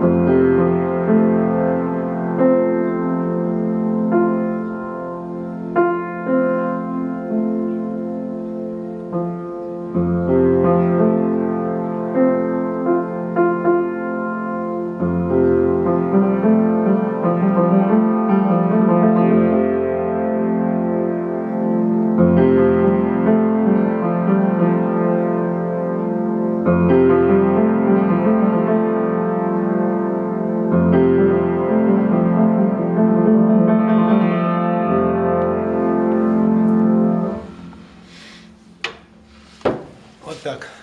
thank mm -hmm. you так.